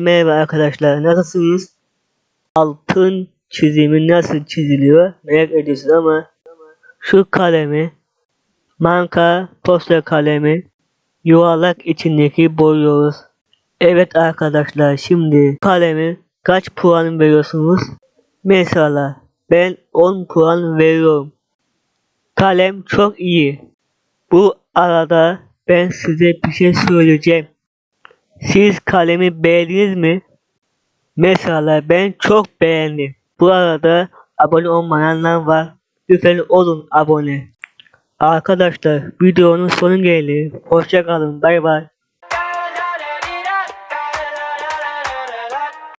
Merhaba arkadaşlar nasılsınız? Altın çizimi nasıl çiziliyor merak ediyorsunuz ama şu kalemi marka poster kalemi yuvarlak içindeki boyuyoruz. Evet arkadaşlar şimdi kalemi kaç puan veriyorsunuz? Mesela ben 10 puan veriyorum. Kalem çok iyi. Bu arada ben size bir şey söyleyeceğim. Siz kalemi beğendiniz mi? Mesela ben çok beğendim. Bu arada abone olmayanlar var. Lütfen olun abone. Arkadaşlar videonun sonu geldi. Hoşça kalın. Bay bay.